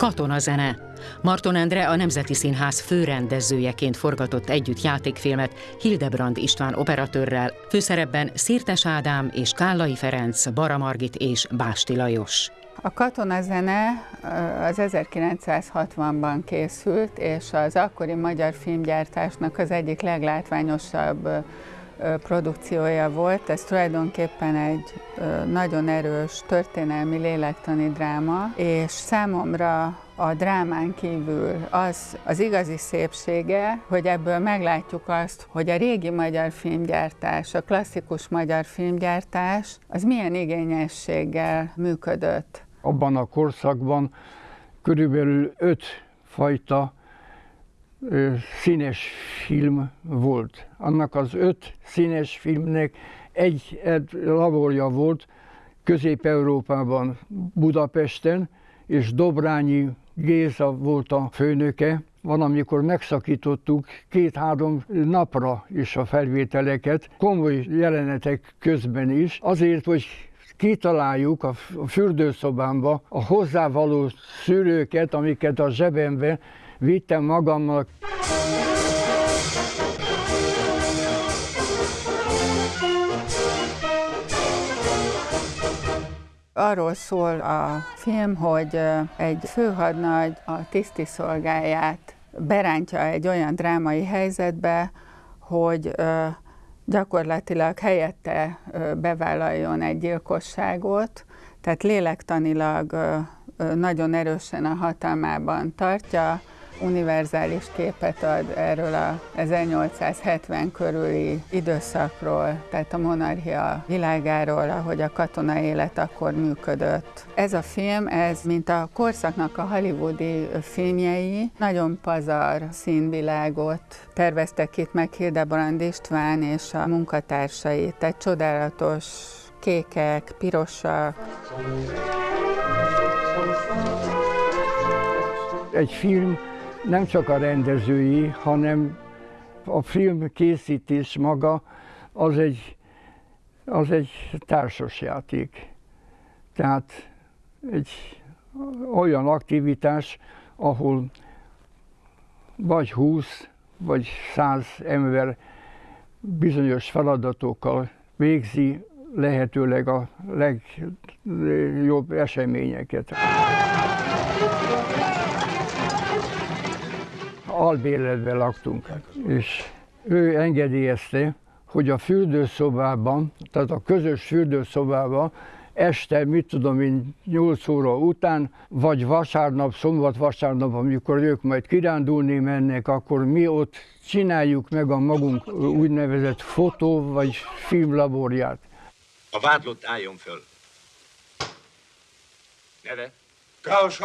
Katonazene. Marton Endre a Nemzeti Színház főrendezőjeként forgatott együtt játékfilmet Hildebrand István operatőrrel, főszerepben Szirtes Ádám és Kállai Ferenc, Bara Margit és Básti Lajos. A katonazene az 1960-ban készült, és az akkori magyar filmgyártásnak az egyik leglátványosabb produkciója volt. Ez tulajdonképpen egy nagyon erős történelmi lélektani dráma, és számomra a drámán kívül az, az igazi szépsége, hogy ebből meglátjuk azt, hogy a régi magyar filmgyártás, a klasszikus magyar filmgyártás, az milyen igényességgel működött. Abban a korszakban körülbelül öt fajta színes film volt. Annak az öt színes filmnek egy, egy laborja volt Közép-Európában, Budapesten, és Dobrányi Géza volt a főnöke. Van, amikor megszakítottuk két-három napra is a felvételeket, komoly jelenetek közben is, azért, hogy kitaláljuk a fürdőszobámba a hozzávaló szűrőket, amiket a zsebembe vittem magammal. Arról szól a film, hogy egy főhadnagy a tisztiszolgáját berántja egy olyan drámai helyzetbe, hogy gyakorlatilag helyette bevállaljon egy gyilkosságot, tehát lélektanilag nagyon erősen a hatalmában tartja, univerzális képet ad erről a 1870 körüli időszakról, tehát a monarchia világáról, ahogy a katona élet akkor működött. Ez a film, ez mint a korszaknak a hollywoodi filmjei, nagyon pazar színvilágot terveztek itt meg Hildebrand István és a munkatársai, tehát csodálatos kékek, pirosak. Egy film nem csak a rendezői, hanem a film készítés maga az egy, az egy társasjáték. Tehát egy olyan aktivitás, ahol vagy 20 vagy 100 ember bizonyos feladatokkal végzi lehetőleg a legjobb eseményeket albérletben laktunk, és ő engedélyezte, hogy a fürdőszobában, tehát a közös fürdőszobában este, mit tudom én, 8 óra után, vagy vasárnap, szombat-vasárnap, amikor ők majd kirándulni mennek, akkor mi ott csináljuk meg a magunk úgynevezett fotó vagy filmlaborját. A vádlott álljon föl. Neve? Klaus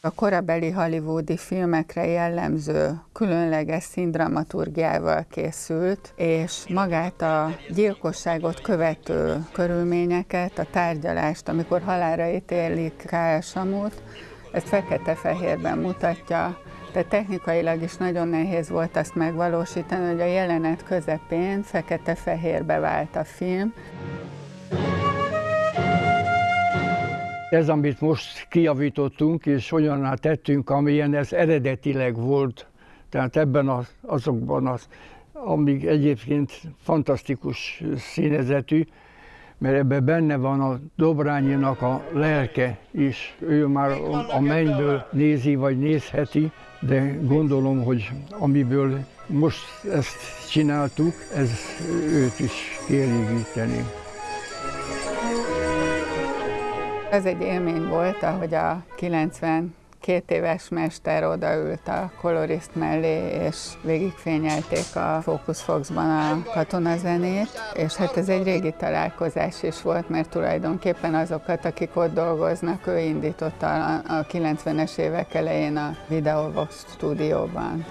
a korabeli hollywoodi filmekre jellemző különleges színdramaturgiával készült, és magát a gyilkosságot követő körülményeket, a tárgyalást, amikor halára ítélik K.L. Samut, ezt fekete-fehérben mutatja, tehát technikailag is nagyon nehéz volt azt megvalósítani, hogy a jelenet közepén fekete-fehérbe vált a film. Ez, amit most kijavítottunk, és olyanná tettünk, amilyen ez eredetileg volt, tehát ebben az, azokban az, amíg egyébként fantasztikus színezetű, mert ebben benne van a Dobrányinak a lelke is. Ő már a mennyből nézi, vagy nézheti, de gondolom, hogy amiből most ezt csináltuk, ez őt is kielégíteni. Ez egy élmény volt, ahogy a 90 két éves mester odaült a kolorist mellé, és végigfényelték a Focus Foxban a katonazenét, és hát ez egy régi találkozás is volt, mert tulajdonképpen azokat, akik ott dolgoznak, ő indította a 90-es évek elején a Videovox stúdióban.